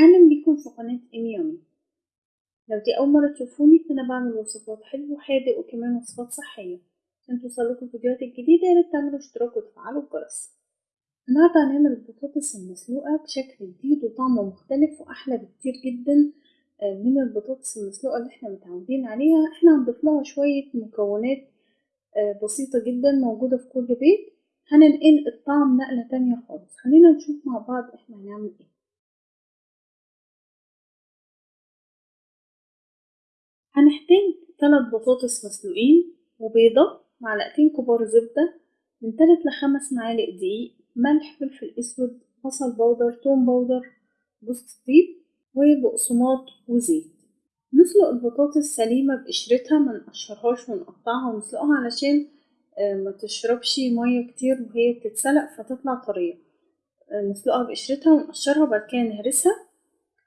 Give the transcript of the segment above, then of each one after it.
أهلا بيكم في قناة إيمي يومي لو دي أول مرة تشوفوني فأنا بعمل وصفات حلو وحادق وكمان وصفات صحية. عشان توصلكوا الفيديوهات الجديدة ياريت تعملوا اشتراك وتفعلوا الجرس. النهاردة هنعمل البطاطس المسلوقة بشكل جديد وطعمه مختلف وأحلى بكتير جدا من البطاطس المسلوقة اللي إحنا متعودين عليها. إحنا هنضيف لها شوية مكونات بسيطة جدا موجودة في كل بيت. هننقل الطعم نقلة تانية خالص. خلينا نشوف مع بعض إحنا هنعمل إيه. هنحتاج تلات بطاطس مسلوقين وبيضة معلقتين كبار زبدة من تلات لخمس معالق دقيق ملح فلفل أسود بصل بودر توم بودر جوز الطيب وبقسماط وزيت. نسلق البطاطس سليمة بقشرتها منقشرهاش ونقطعها ونسلقها علشان ما تشربش مية كتير وهي بتتسلق فتطلع طرية. نسلقها بقشرتها ونقشرها وبعد كده نهرسها.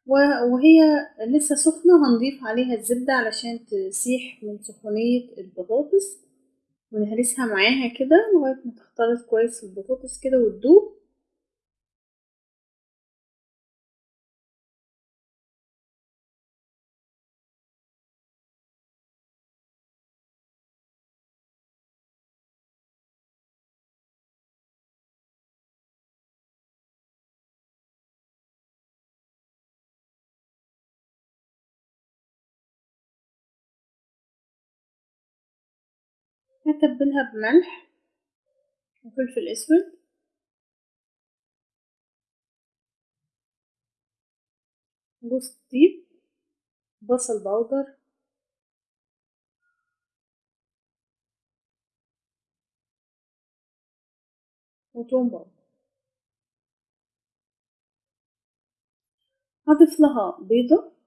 وهي لسه سخنة هنضيف عليها الزبدة علشان تسيح من سخونية البطاطس ونهرسها معاها كده لغاية ما تختلط كويس البطاطس كده وتدوب. هتبلها بملح وفلفل أسود. جوز الطيب بصل بودر. وتوم بودر. هضيف لها بيضة.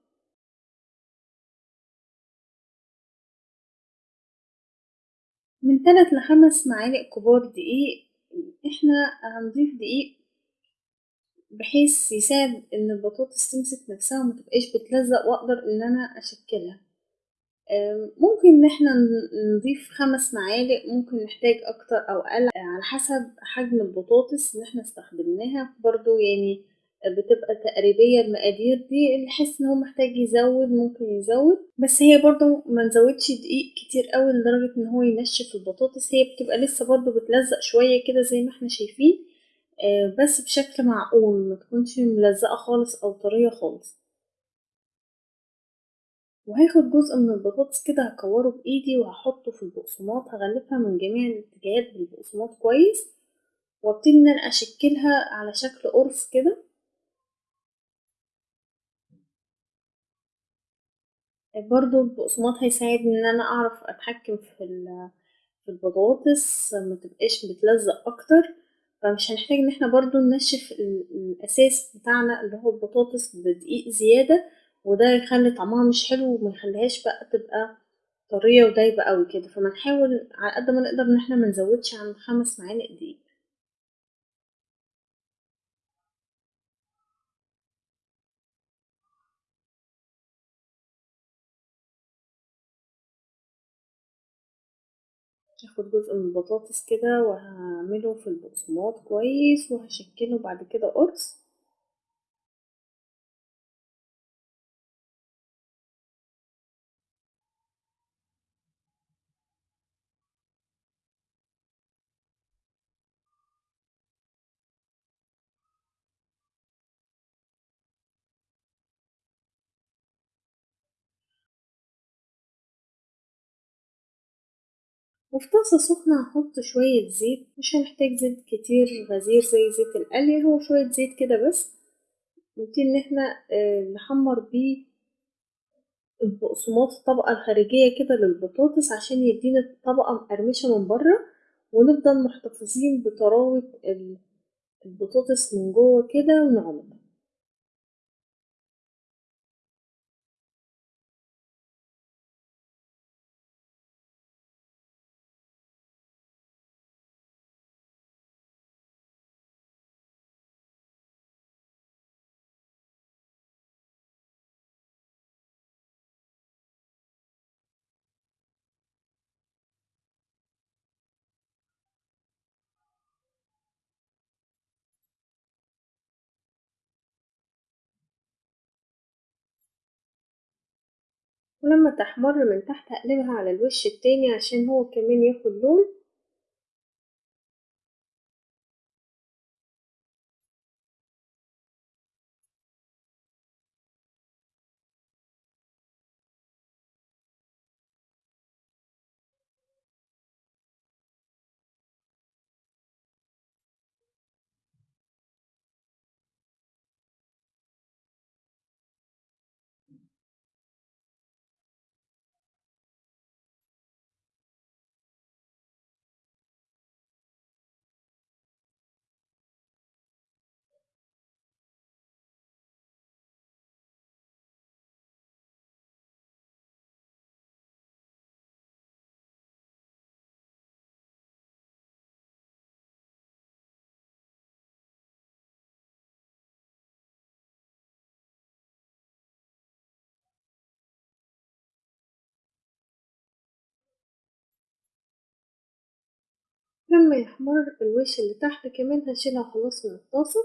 من تلات لخمس معالق كبار دقيق إحنا هنضيف دقيق بحيث يساعد إن البطاطس تمسك نفسها وما تبقاش بتلزق وأقدر إن أنا أشكلها. ممكن إن إحنا نضيف خمس معالق ممكن نحتاج أكتر أو أقل على حسب حجم البطاطس اللي إحنا استخدمناها. برضو يعني بتبقى تقريبية المقادير دي اللي حس إن هو محتاج يزود ممكن يزود. بس هي برضو ما نزودش دقيق كتير قوي لدرجة إن هو ينشف البطاطس. هي بتبقى لسه برضو بتلزق شوية كده زي ما إحنا شايفين بس بشكل معقول ما تكونش ملزقة خالص أو طرية خالص. وهاخد جزء من البطاطس كده هكوره بإيدي وهحطه في البقسماط. هغلفها من جميع الاتجاهات بالبقسماط كويس وأبتدي إن أنا أشكلها على شكل قرص كده. برضو البقسماط هيساعدني إن أنا أعرف أتحكم في في البطاطس ما تبقاش بتلزق أكتر. فمش هنحتاج إن إحنا برضو ننشف الأساس بتاعنا اللي هو البطاطس بدقيق زيادة وده يخلي طعمها مش حلو وما يخليهاش بقى تبقى طرية ودايبة قوي كده. فما نحاول على قد ما نقدر إن إحنا منزودش عن خمس معالق دقيق. هاخد جزء من البطاطس كده وهعمله في البقسماط كويس وهشكله بعد كده قرص. وفي طاسة سخنة هحط شوية زيت مش هنحتاج زيت كتير غزير زي زيت القلي هو شوية زيت كده بس. نبتدي إن إحنا نحمر بيه البقسماط الطبقة الخارجية كده للبطاطس عشان يدينا طبقة مقرمشة من بره ونفضل محتفظين بطراوة البطاطس من جوه كده ونعمل ولما تحمر من تحت هقلبها على الوش التاني عشان هو كمان ياخد لون. لما يحمر الوش اللي تحت كمان هشيلها خلاص من الطاسة.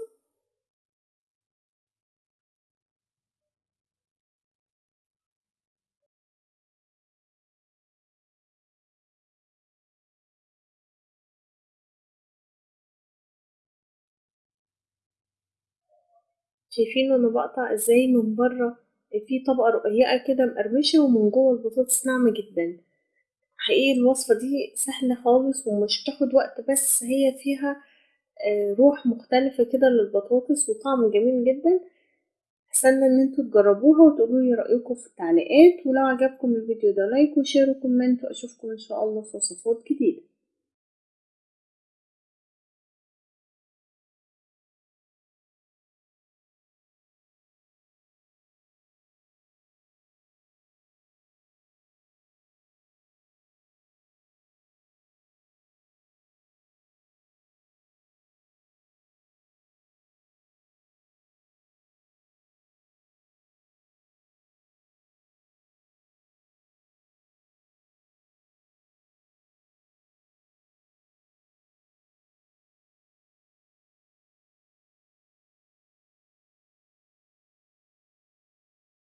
شايفين أنا بقطع إزاي من بره؟ في طبقة رقيقة كده مقرمشة ومن جوه البطاطس ناعمة جدا. حقيقي الوصفة دي سهلة خالص ومش بتاخد وقت بس هي فيها روح مختلفة كده للبطاطس وطعم جميل جدا. استنى إن أنتوا تجربوها وتقولولي رأيكم في التعليقات ولو عجبكم الفيديو ده like و share و comment وأشوفكم إن شاء الله في وصفات جديدة.